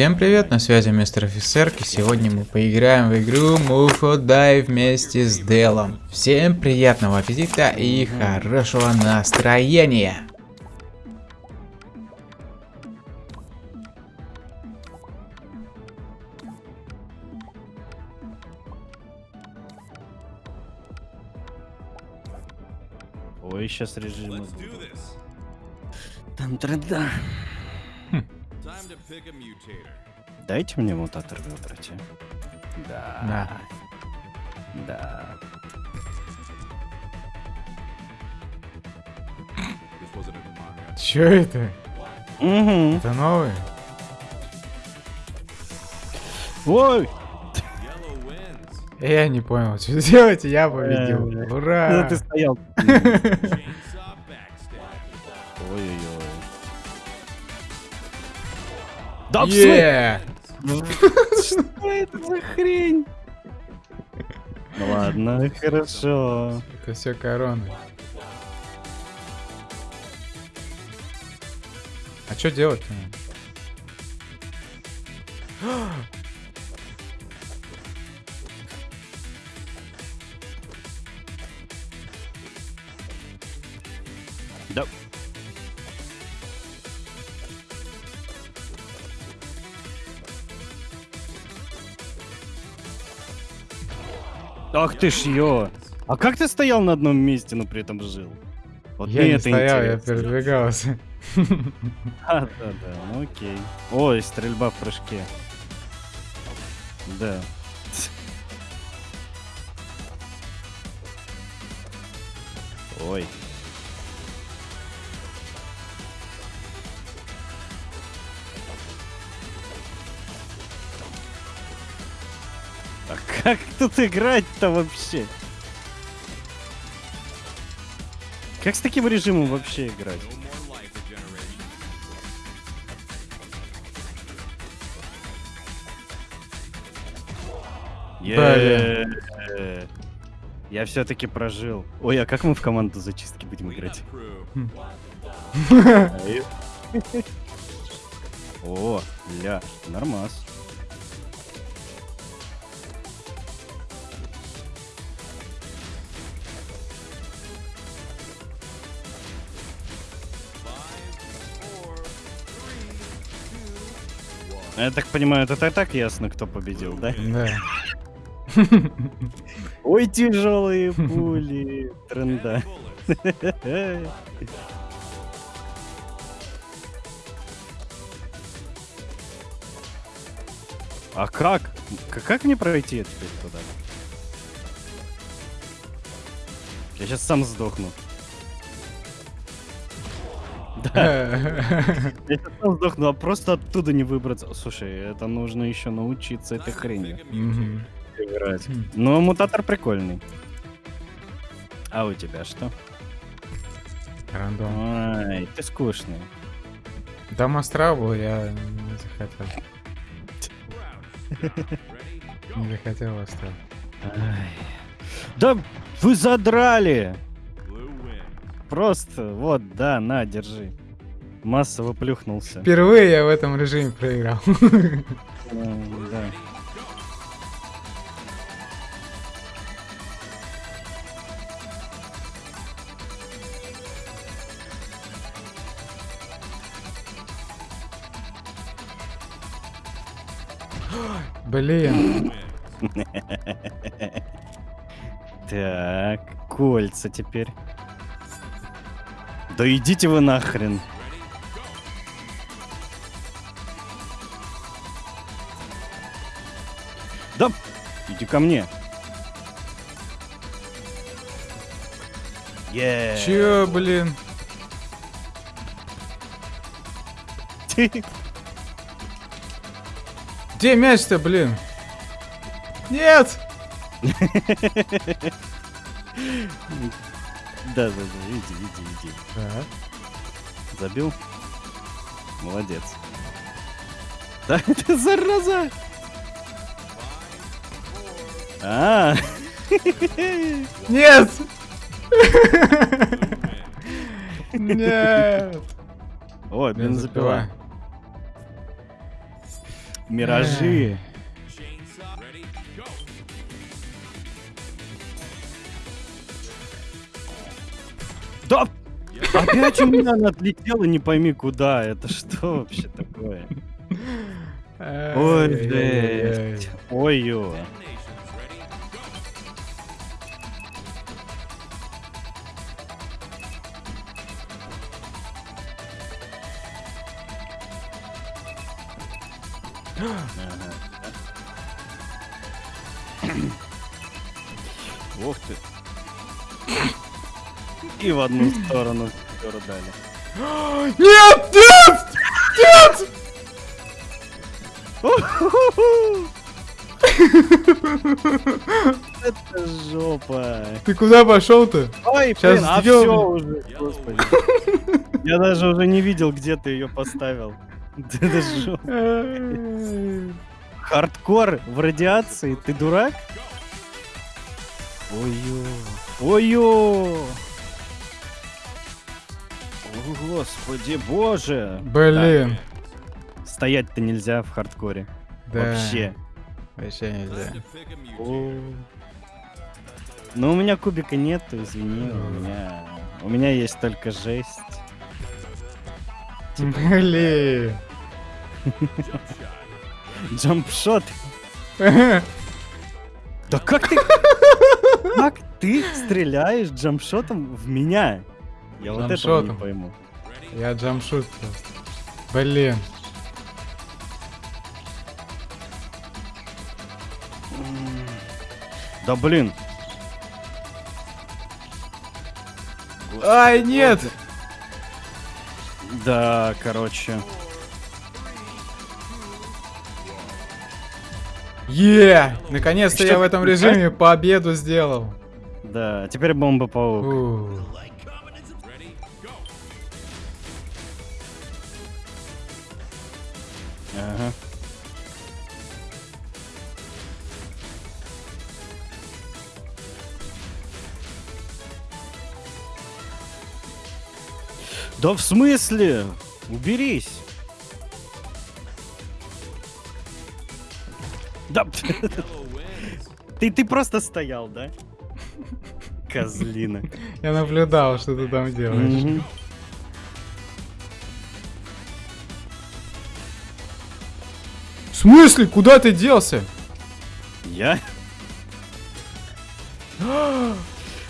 Всем привет, на связи мистер офицер, и сегодня мы поиграем в игру Mufo Die вместе с Делом. Всем приятного аппетита и хорошего настроения! Ой, сейчас будут. Там тренда. Дайте мне мутатор выбрать. а. Да. Да. Да. Чё это? Угу. Это новый? Ой! Я не понял, что делать, я победил. Э, Ура! Ну, ты стоял. Да? Е! Что это за хрень? Ну ладно, хорошо. Это все короны. А что делать-то? Ах ты ж ё! А как ты стоял на одном месте, но при этом жил? Вот Я не это стоял, я интересно. передвигался. А, да, да, ну окей. Ой, стрельба в прыжке. Да. Ой. Как тут играть-то вообще? Как с таким режимом вообще играть? Е. Я все-таки прожил. Ой, а как мы в команду зачистки будем играть? О, ля, нормас. Я так понимаю, это и так ясно, кто победил, да? Да. Ой, тяжелые пули тренда. А как? Как мне пройти теперь туда? Я сейчас сам сдохну. Я сам сдохну, а просто оттуда не выбраться. Слушай, это нужно еще научиться этой хренью играть. Но мутатор прикольный. А у тебя что? Рандом. Ай, ты скучный. Там астрал был, я не захотел. Не захотел астрал. Ай. Да вы задрали! Просто, вот, да, на, держи. Массово плюхнулся. Впервые я в этом режиме проиграл. Да. Блин. Так, кольца теперь. Да идите вы нахрен. Да, иди ко мне. Е. Чё, блин? Где мяч-то, блин? Нет! Да, да, да, иди, иди, иди. Так. Забил? Молодец. Да, ты зараза! А, Нет! Нет! Ой, бензопила. Миражи. Да! Опять у меня она отлетела, не пойми куда. Это что вообще такое? Ой, жесть. Ой-ё. Ух ты. И в одну сторону всё дали. Нет, нет! Нет! Это жопа. Ты куда пошел-то? Ой, Щас блин, а все уже, господи. Я даже уже не видел, где ты ее поставил. Да Это жопа. Хардкор в радиации, ты дурак? Ой-ё. Ой-ё. О, господи, боже. Блин. Стоять-то нельзя в хардкоре. Да. Вообще. Вообще нельзя. О. Ну, у меня кубика нету, извини, у меня... У меня есть только жесть. Блин. Джампшот. Да как ты... Как ты стреляешь джампшотом в меня? Я вот этого не Джампшотом. пойму. Я джамшут просто. Блин. Да блин. Ай, нет! Да, короче. Е! Наконец-то я в этом режиме победу сделал. Да, теперь бомба-паук. Ага. Да в смысле? Уберись. Да. Ты, ты просто стоял, да? Козлина. Я наблюдал, что ты там делаешь. В смысле? Куда ты делся? Я?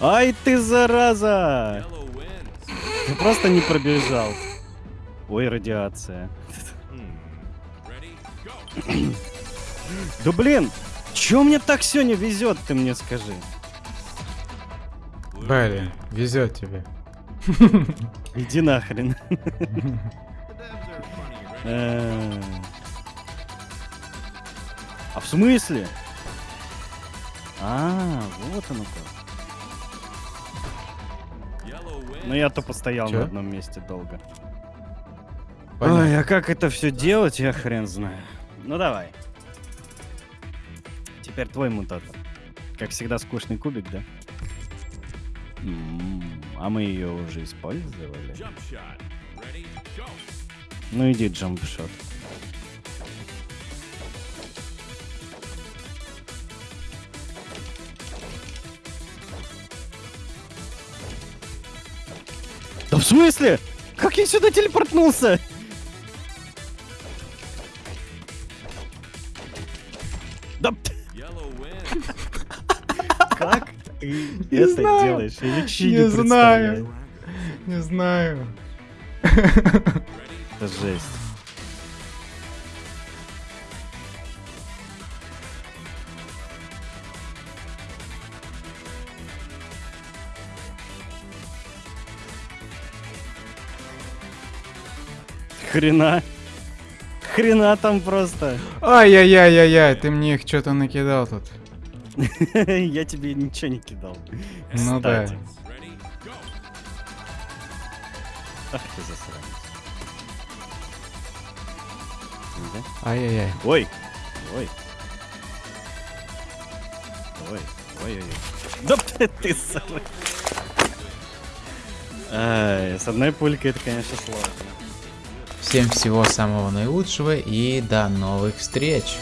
Ай ты зараза! Ты просто не пробежал. Ой, радиация. Да блин! Чё мне так сегодня везет, ты мне скажи? Блин, везет тебе. Иди нахрен. Э. А в смысле? А, вот оно как. Ну я то постоял на одном месте долго. Понятно. Ой, а как это все делать, я хрен знаю. Ну давай. Теперь твой мутатор. Как всегда, скучный кубик, да? М, А мы ее уже использовали. Ну иди, джампшот. Да в смысле? Как я сюда телепортнулся? Да... Как ты Не это знаю. делаешь? Я вообще Не не знаю. Не знаю. Это жесть. Хрена. Хрена там просто. Ай-яй-яй-яй-яй, ты мне их что-то накидал тут. Я тебе ничего не кидал. Ну да. Ах ты засранец. Ай-яй-яй. Ой! Ой! Ой! Ой-ой-ой. Да ты, Ай, с одной пулькой это, конечно, сложно. Всем всего самого наилучшего и до новых встреч!